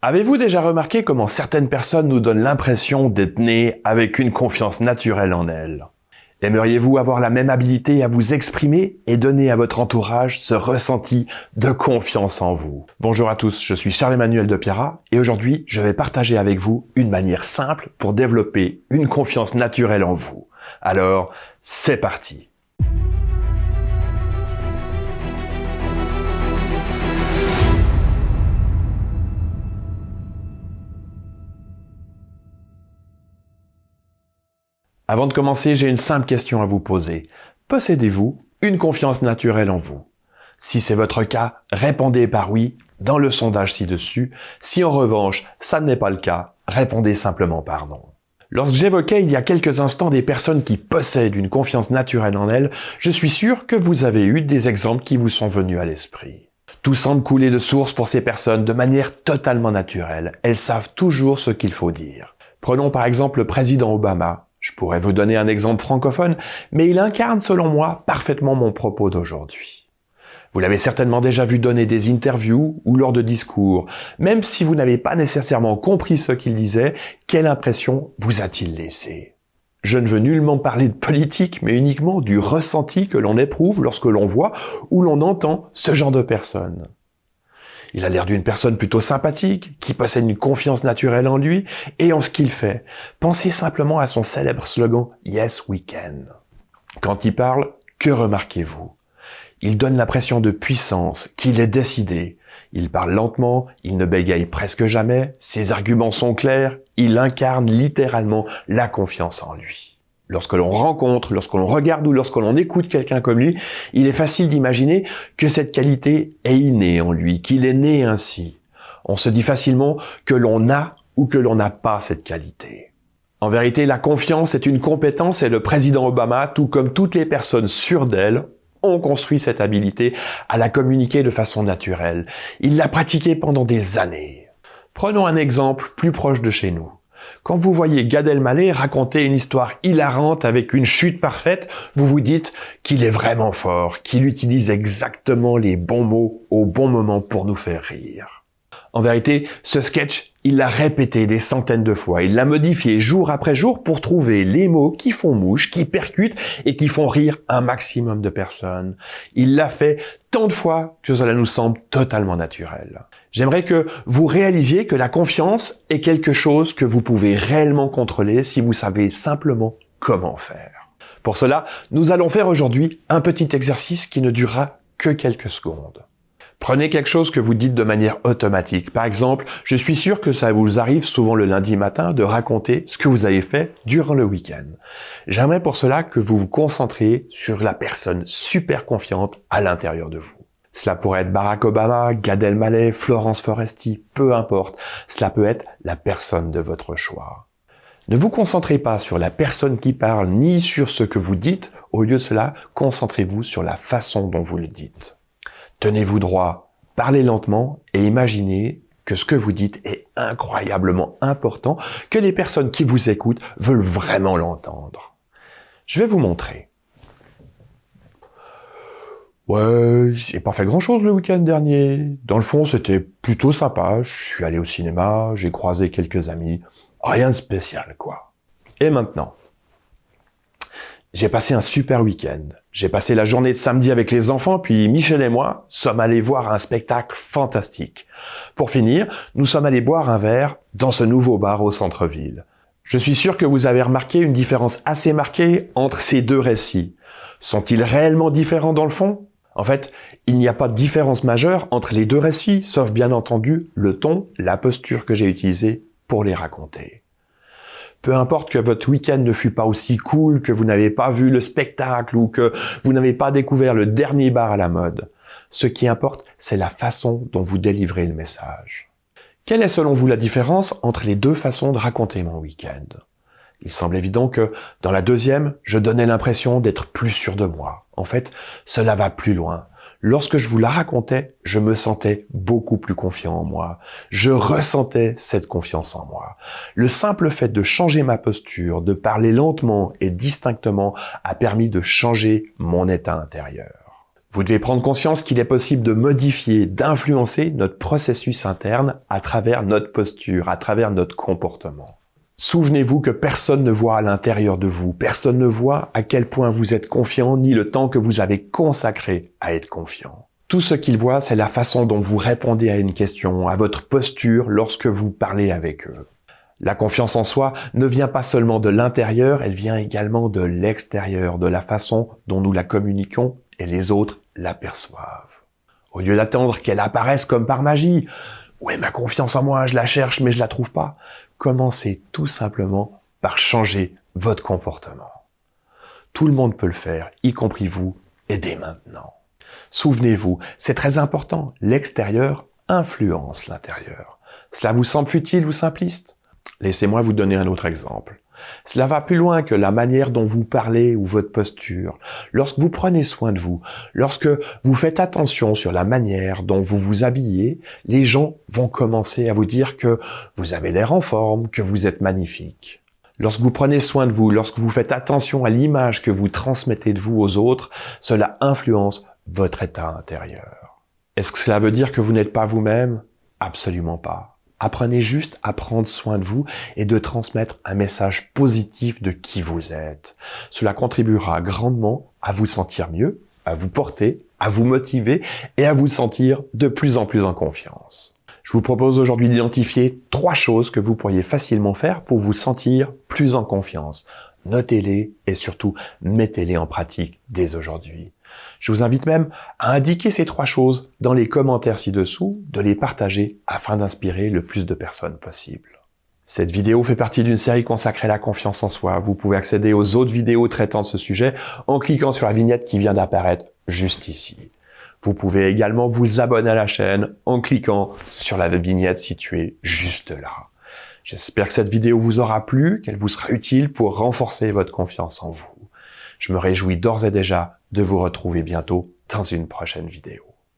Avez-vous déjà remarqué comment certaines personnes nous donnent l'impression d'être nées avec une confiance naturelle en elles? Aimeriez-vous avoir la même habilité à vous exprimer et donner à votre entourage ce ressenti de confiance en vous? Bonjour à tous, je suis Charles-Emmanuel de Pierra et aujourd'hui je vais partager avec vous une manière simple pour développer une confiance naturelle en vous. Alors, c'est parti Avant de commencer, j'ai une simple question à vous poser. Possédez-vous une confiance naturelle en vous? Si c'est votre cas, répondez par oui dans le sondage ci-dessus. Si en revanche, ça n'est pas le cas, répondez simplement par non. Lorsque j'évoquais il y a quelques instants des personnes qui possèdent une confiance naturelle en elles, je suis sûr que vous avez eu des exemples qui vous sont venus à l'esprit. Tout semble couler de source pour ces personnes de manière totalement naturelle. Elles savent toujours ce qu'il faut dire. Prenons par exemple le président Obama, je pourrais vous donner un exemple francophone, mais il incarne selon moi parfaitement mon propos d'aujourd'hui. Vous l'avez certainement déjà vu donner des interviews ou lors de discours. Même si vous n'avez pas nécessairement compris ce qu'il disait, quelle impression vous a-t-il laissé Je ne veux nullement parler de politique, mais uniquement du ressenti que l'on éprouve lorsque l'on voit ou l'on entend ce genre de personnes. Il a l'air d'une personne plutôt sympathique, qui possède une confiance naturelle en lui et en ce qu'il fait. Pensez simplement à son célèbre slogan « Yes, we can ». Quand il parle, que remarquez-vous? Il donne l'impression de puissance, qu'il est décidé. Il parle lentement, il ne bégaye presque jamais, ses arguments sont clairs, il incarne littéralement la confiance en lui. Lorsque l'on rencontre, lorsque l'on regarde ou lorsque l'on écoute quelqu'un comme lui, il est facile d'imaginer que cette qualité est innée en lui, qu'il est né ainsi. On se dit facilement que l'on a ou que l'on n'a pas cette qualité. En vérité, la confiance est une compétence et le président Obama, tout comme toutes les personnes sûres d'elle, ont construit cette habilité à la communiquer de façon naturelle. Il l'a pratiquée pendant des années. Prenons un exemple plus proche de chez nous. Quand vous voyez Gad Elmaleh raconter une histoire hilarante avec une chute parfaite, vous vous dites qu'il est vraiment fort, qu'il utilise exactement les bons mots au bon moment pour nous faire rire. En vérité, ce sketch, il l'a répété des centaines de fois, il l'a modifié jour après jour pour trouver les mots qui font mouche, qui percutent et qui font rire un maximum de personnes. Il l'a fait tant de fois que cela nous semble totalement naturel. J'aimerais que vous réalisiez que la confiance est quelque chose que vous pouvez réellement contrôler si vous savez simplement comment faire. Pour cela, nous allons faire aujourd'hui un petit exercice qui ne durera que quelques secondes. Prenez quelque chose que vous dites de manière automatique. Par exemple, je suis sûr que ça vous arrive souvent le lundi matin de raconter ce que vous avez fait durant le week-end. J'aimerais pour cela que vous vous concentriez sur la personne super confiante à l'intérieur de vous. Cela pourrait être Barack Obama, Gad Elmaleh, Florence Foresti, peu importe. Cela peut être la personne de votre choix. Ne vous concentrez pas sur la personne qui parle ni sur ce que vous dites. Au lieu de cela, concentrez-vous sur la façon dont vous le dites. Tenez-vous droit, parlez lentement et imaginez que ce que vous dites est incroyablement important, que les personnes qui vous écoutent veulent vraiment l'entendre. Je vais vous montrer. Ouais, j'ai pas fait grand-chose le week-end dernier. Dans le fond, c'était plutôt sympa. Je suis allé au cinéma, j'ai croisé quelques amis. Rien de spécial, quoi. Et maintenant? J'ai passé un super week-end. J'ai passé la journée de samedi avec les enfants, puis Michel et moi sommes allés voir un spectacle fantastique. Pour finir, nous sommes allés boire un verre dans ce nouveau bar au centre-ville. Je suis sûr que vous avez remarqué une différence assez marquée entre ces deux récits. Sont-ils réellement différents dans le fond? En fait, il n'y a pas de différence majeure entre les deux récits, sauf bien entendu le ton, la posture que j'ai utilisée pour les raconter. Peu importe que votre week-end ne fût pas aussi cool, que vous n'avez pas vu le spectacle ou que vous n'avez pas découvert le dernier bar à la mode. Ce qui importe, c'est la façon dont vous délivrez le message. Quelle est selon vous la différence entre les deux façons de raconter mon week-end? Il semble évident que, dans la deuxième, je donnais l'impression d'être plus sûr de moi. En fait, cela va plus loin. Lorsque je vous la racontais, je me sentais beaucoup plus confiant en moi. Je ressentais cette confiance en moi. Le simple fait de changer ma posture, de parler lentement et distinctement a permis de changer mon état intérieur. Vous devez prendre conscience qu'il est possible de modifier, d'influencer notre processus interne à travers notre posture, à travers notre comportement. Souvenez-vous que personne ne voit à l'intérieur de vous, personne ne voit à quel point vous êtes confiant, ni le temps que vous avez consacré à être confiant. Tout ce qu'ils voient, c'est la façon dont vous répondez à une question, à votre posture lorsque vous parlez avec eux. La confiance en soi ne vient pas seulement de l'intérieur, elle vient également de l'extérieur, de la façon dont nous la communiquons et les autres l'aperçoivent. Au lieu d'attendre qu'elle apparaisse comme par magie, ouais, ma confiance en moi, je la cherche mais je la trouve pas, commencez tout simplement par changer votre comportement. Tout le monde peut le faire, y compris vous, et dès maintenant. Souvenez-vous, c'est très important, l'extérieur influence l'intérieur. Cela vous semble futile ou simpliste? Laissez-moi vous donner un autre exemple. Cela va plus loin que la manière dont vous parlez ou votre posture. Lorsque vous prenez soin de vous, lorsque vous faites attention sur la manière dont vous vous habillez, les gens vont commencer à vous dire que vous avez l'air en forme, que vous êtes magnifique. Lorsque vous prenez soin de vous, lorsque vous faites attention à l'image que vous transmettez de vous aux autres, cela influence votre état intérieur. Est-ce que cela veut dire que vous n'êtes pas vous-même? Absolument pas. Apprenez juste à prendre soin de vous et de transmettre un message positif de qui vous êtes. Cela contribuera grandement à vous sentir mieux, à vous porter, à vous motiver et à vous sentir de plus en plus en confiance. Je vous propose aujourd'hui d'identifier trois choses que vous pourriez facilement faire pour vous sentir plus en confiance. Notez-les et surtout mettez-les en pratique dès aujourd'hui. Je vous invite même à indiquer ces trois choses dans les commentaires ci-dessous, de les partager afin d'inspirer le plus de personnes possible. Cette vidéo fait partie d'une série consacrée à la confiance en soi. Vous pouvez accéder aux autres vidéos traitant de ce sujet en cliquant sur la vignette qui vient d'apparaître juste ici. Vous pouvez également vous abonner à la chaîne en cliquant sur la vignette située juste là. J'espère que cette vidéo vous aura plu, qu'elle vous sera utile pour renforcer votre confiance en vous. Je me réjouis d'ores et déjà de vous retrouver bientôt dans une prochaine vidéo.